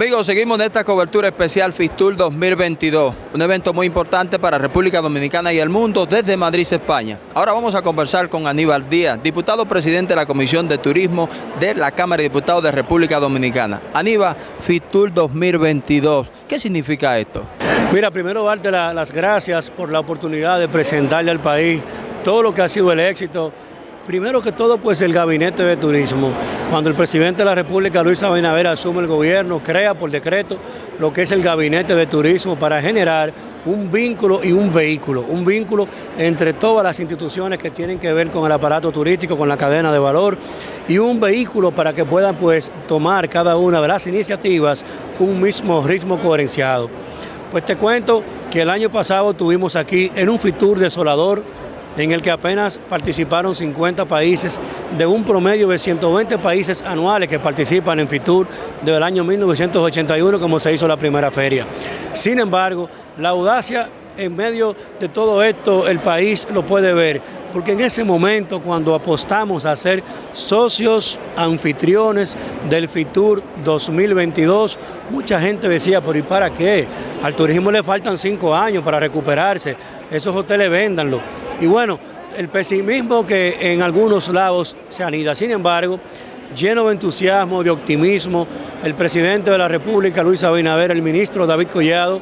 Amigos, seguimos en esta cobertura especial Fistur 2022, un evento muy importante para República Dominicana y el mundo desde Madrid, España. Ahora vamos a conversar con Aníbal Díaz, diputado presidente de la Comisión de Turismo de la Cámara de Diputados de República Dominicana. Aníbal, Fistur 2022, ¿qué significa esto? Mira, primero darte la, las gracias por la oportunidad de presentarle al país todo lo que ha sido el éxito Primero que todo, pues el Gabinete de Turismo. Cuando el presidente de la República, Luis Abinader, asume el gobierno, crea por decreto lo que es el Gabinete de Turismo para generar un vínculo y un vehículo, un vínculo entre todas las instituciones que tienen que ver con el aparato turístico, con la cadena de valor, y un vehículo para que puedan pues tomar cada una de las iniciativas un mismo ritmo coherenciado. Pues te cuento que el año pasado tuvimos aquí en un Fitur desolador en el que apenas participaron 50 países de un promedio de 120 países anuales que participan en FITUR desde el año 1981 como se hizo la primera feria. Sin embargo, la audacia en medio de todo esto el país lo puede ver, porque en ese momento cuando apostamos a ser socios anfitriones del FITUR 2022, mucha gente decía, pero ¿y para qué? Al turismo le faltan cinco años para recuperarse, esos hoteles véndanlo. Y bueno, el pesimismo que en algunos lados se anida, sin embargo, lleno de entusiasmo, de optimismo, el presidente de la República, Luis Abinader, el ministro David Collado,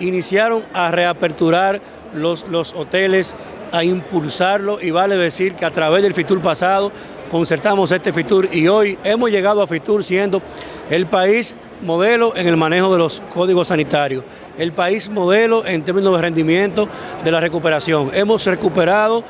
iniciaron a reaperturar los, los hoteles, a impulsarlo. Y vale decir que a través del FITUR pasado concertamos este FITUR y hoy hemos llegado a FITUR siendo el país modelo en el manejo de los códigos sanitarios, el país modelo en términos de rendimiento de la recuperación. Hemos recuperado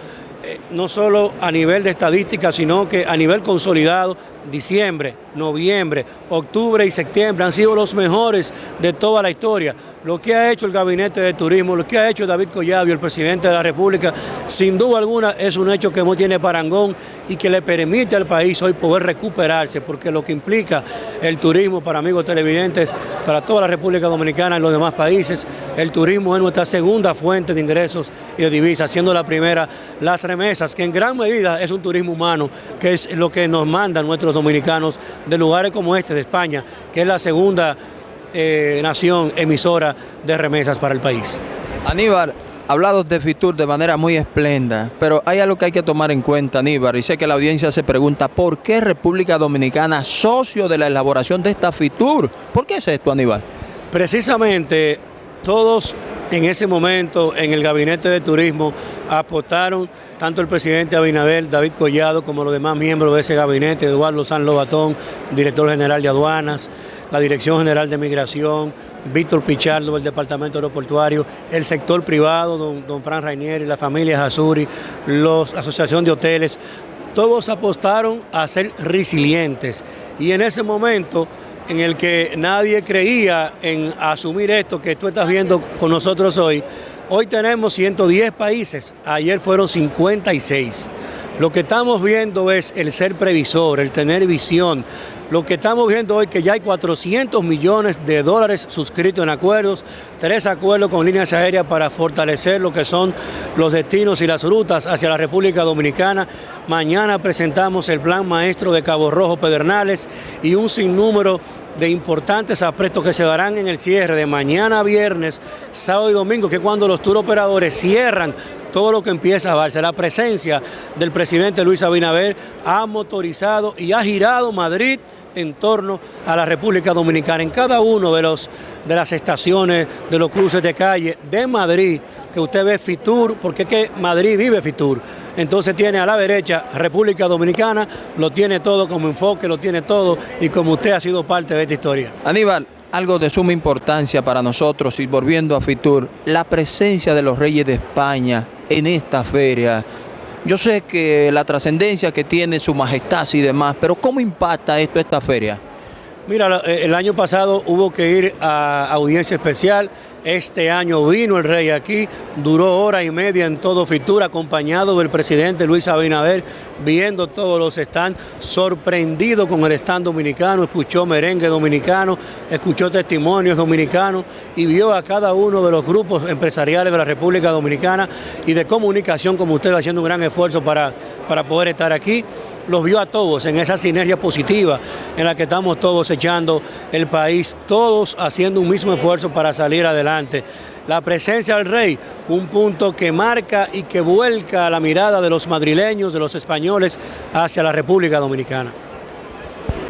eh, no solo a nivel de estadística, sino que a nivel consolidado, diciembre, noviembre, octubre y septiembre han sido los mejores de toda la historia. Lo que ha hecho el Gabinete de Turismo, lo que ha hecho David Collado, el presidente de la República, sin duda alguna es un hecho que no tiene parangón y que le permite al país hoy poder recuperarse, porque lo que implica el turismo para amigos televidentes, para toda la República Dominicana y los demás países, el turismo es nuestra segunda fuente de ingresos y de divisas, siendo la primera las remesas, que en gran medida es un turismo humano, que es lo que nos mandan nuestros dominicanos de lugares como este, de España, que es la segunda eh, nación emisora de remesas para el país. Aníbal, hablado de FITUR de manera muy esplenda, pero hay algo que hay que tomar en cuenta, Aníbal, y sé que la audiencia se pregunta, ¿por qué República Dominicana socio de la elaboración de esta FITUR? ¿Por qué es esto, Aníbal? Precisamente todos en ese momento en el gabinete de turismo apostaron tanto el presidente Abinader, David Collado, como los demás miembros de ese gabinete, Eduardo San Lobatón, director general de aduanas, la Dirección General de Migración, Víctor Pichardo del Departamento Aeroportuario, el sector privado, don, don Fran Rainieri, la familia Azuri, la Asociación de Hoteles, todos apostaron a ser resilientes y en ese momento en el que nadie creía en asumir esto que tú estás viendo con nosotros hoy, hoy tenemos 110 países, ayer fueron 56. Lo que estamos viendo es el ser previsor, el tener visión. Lo que estamos viendo hoy que ya hay 400 millones de dólares suscritos en acuerdos, tres acuerdos con líneas aéreas para fortalecer lo que son los destinos y las rutas hacia la República Dominicana. Mañana presentamos el plan maestro de Cabo Rojo Pedernales y un sinnúmero de importantes aspectos que se darán en el cierre de mañana viernes, sábado y domingo, que es cuando los tour operadores cierran todo lo que empieza a darse. La presencia del presidente Luis Abinader ha motorizado y ha girado Madrid en torno a la República Dominicana. En cada uno de, los, de las estaciones, de los cruces de calle de Madrid, que usted ve Fitur, porque es que Madrid vive Fitur. Entonces tiene a la derecha República Dominicana, lo tiene todo como enfoque, lo tiene todo y como usted ha sido parte de esta historia. Aníbal, algo de suma importancia para nosotros y volviendo a Fitur, la presencia de los reyes de España en esta feria. Yo sé que la trascendencia que tiene su majestad y demás, pero ¿cómo impacta esto esta feria? Mira, el año pasado hubo que ir a audiencia especial, este año vino el rey aquí, duró hora y media en todo Fitur, acompañado del presidente Luis Abinader, viendo todos los stands, sorprendido con el stand dominicano, escuchó merengue dominicano, escuchó testimonios dominicanos y vio a cada uno de los grupos empresariales de la República Dominicana y de comunicación, como usted haciendo un gran esfuerzo para, para poder estar aquí. Los vio a todos en esa sinergia positiva en la que estamos todos echando el país, todos haciendo un mismo esfuerzo para salir adelante. La presencia del rey, un punto que marca y que vuelca la mirada de los madrileños, de los españoles, hacia la República Dominicana.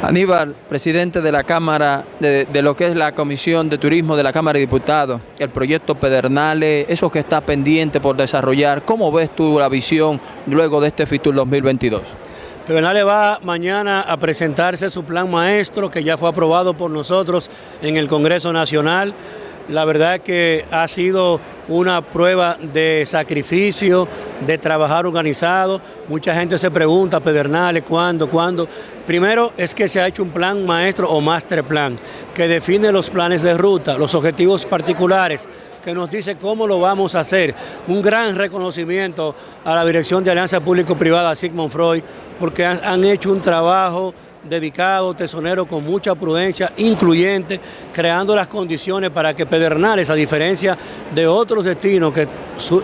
Aníbal, presidente de la Cámara, de, de, lo que es la Comisión de Turismo de la Cámara de Diputados, el proyecto Pedernales, eso que está pendiente por desarrollar, ¿cómo ves tú la visión luego de este FITUR 2022? Pedernales va mañana a presentarse su plan maestro que ya fue aprobado por nosotros en el Congreso Nacional. La verdad que ha sido una prueba de sacrificio, de trabajar organizado. Mucha gente se pregunta, Pedernales, ¿cuándo? ¿Cuándo? Primero es que se ha hecho un plan maestro o master plan que define los planes de ruta, los objetivos particulares, que nos dice cómo lo vamos a hacer. Un gran reconocimiento a la Dirección de Alianza Público-Privada, Sigmund Freud, porque han, han hecho un trabajo dedicado, tesonero con mucha prudencia, incluyente, creando las condiciones para que Pedernales, a diferencia de otros destinos que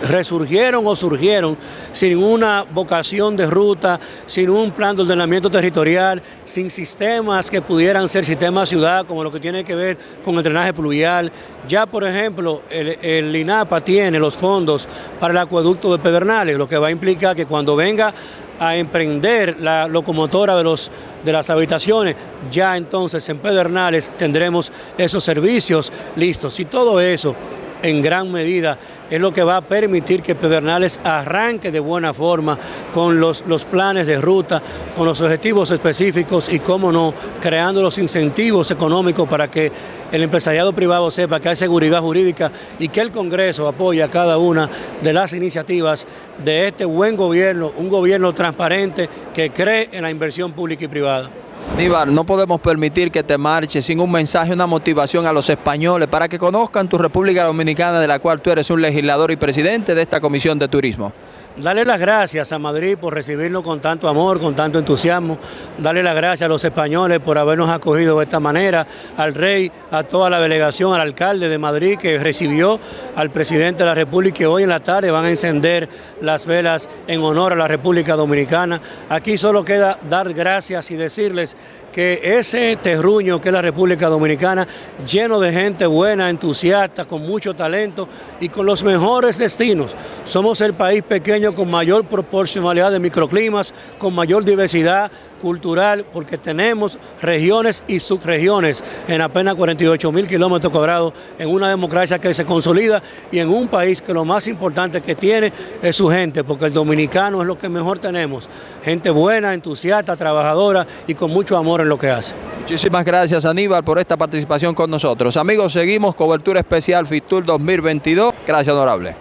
resurgieron o surgieron sin una vocación de ruta, sin un plan de ordenamiento territorial, sin sistemas que pudieran ser sistemas ciudad, como lo que tiene que ver con el drenaje pluvial. Ya, por ejemplo, el, el INAPA tiene los fondos para el acueducto de Pedernales, lo que va a implicar que cuando venga a emprender la locomotora de, los, de las habitaciones, ya entonces en Pedernales tendremos esos servicios listos. Y todo eso en gran medida es lo que va a permitir que Pedernales arranque de buena forma con los, los planes de ruta, con los objetivos específicos y, cómo no, creando los incentivos económicos para que el empresariado privado sepa que hay seguridad jurídica y que el Congreso apoya cada una de las iniciativas de este buen gobierno, un gobierno transparente que cree en la inversión pública y privada. Aníbal, no podemos permitir que te marches sin un mensaje, una motivación a los españoles para que conozcan tu República Dominicana de la cual tú eres un legislador y presidente de esta Comisión de Turismo. Darle las gracias a Madrid por recibirnos con tanto amor, con tanto entusiasmo. Darle las gracias a los españoles por habernos acogido de esta manera, al rey, a toda la delegación, al alcalde de Madrid que recibió al presidente de la República y hoy en la tarde van a encender las velas en honor a la República Dominicana. Aquí solo queda dar gracias y decirles que ese terruño que es la República Dominicana, lleno de gente buena, entusiasta, con mucho talento y con los mejores destinos. Somos el país pequeño con mayor proporcionalidad de microclimas, con mayor diversidad cultural, porque tenemos regiones y subregiones en apenas 48 mil kilómetros cuadrados, en una democracia que se consolida y en un país que lo más importante que tiene es su gente, porque el dominicano es lo que mejor tenemos. Gente buena, entusiasta, trabajadora y con mucho amor en lo que hace. Muchísimas gracias Aníbal por esta participación con nosotros. Amigos, seguimos cobertura especial FITUR 2022. Gracias, honorable.